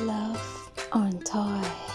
Love on Toy.